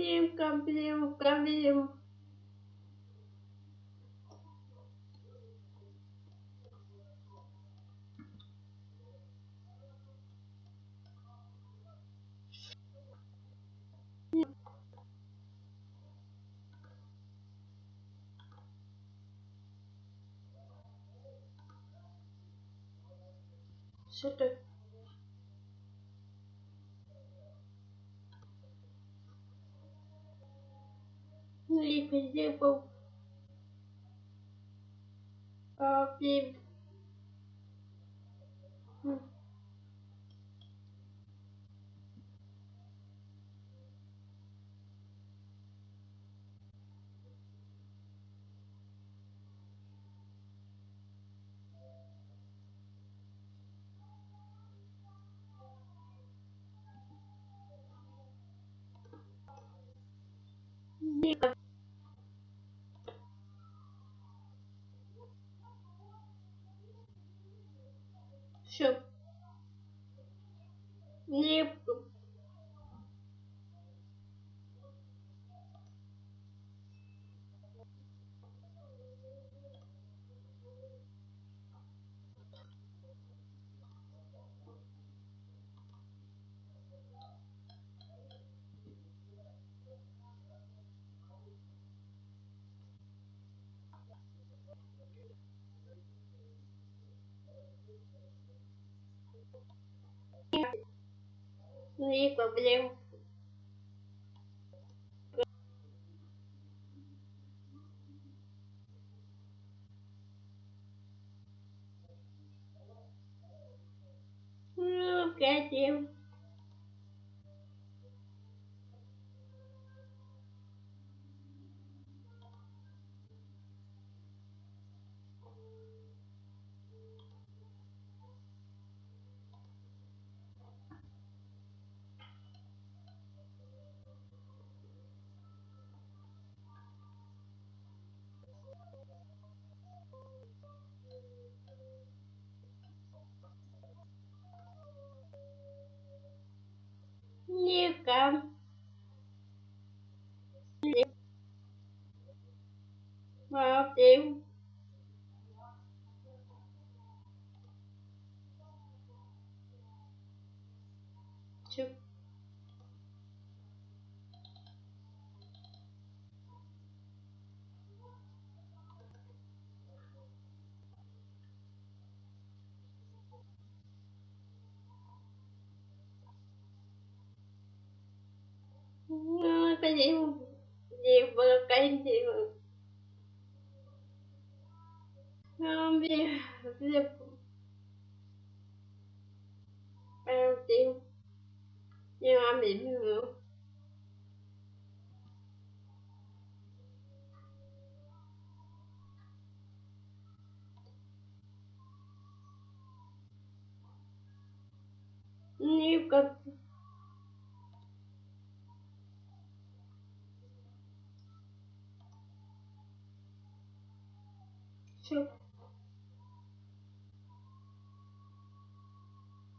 Не проблем, проблем. Что ты? Липа сделал. А, блин. М. Липа, блин. Ну, хотим. Липа. Липа. А, pedimos llevar cándido. Não me eu tenho meu amigo meu. Nunca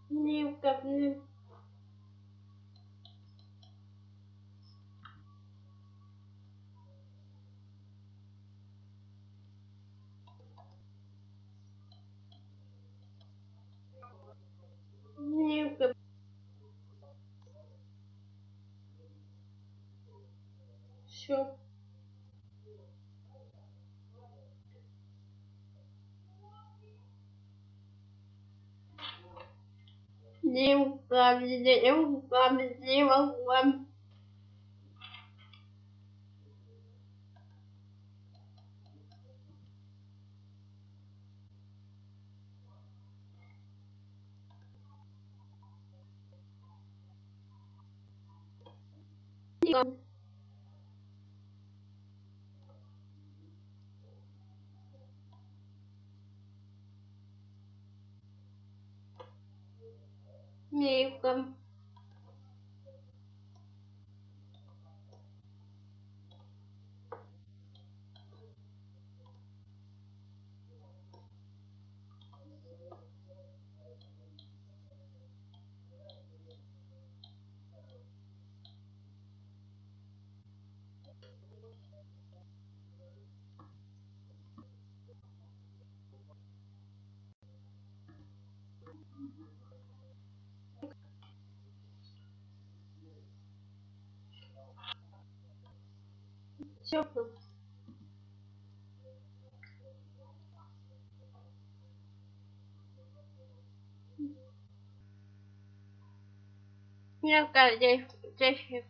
Не, а, блин. ну. Липа. Чё? Липа, блин. Липа. Всё. Липа, Все. Я здесь, здесь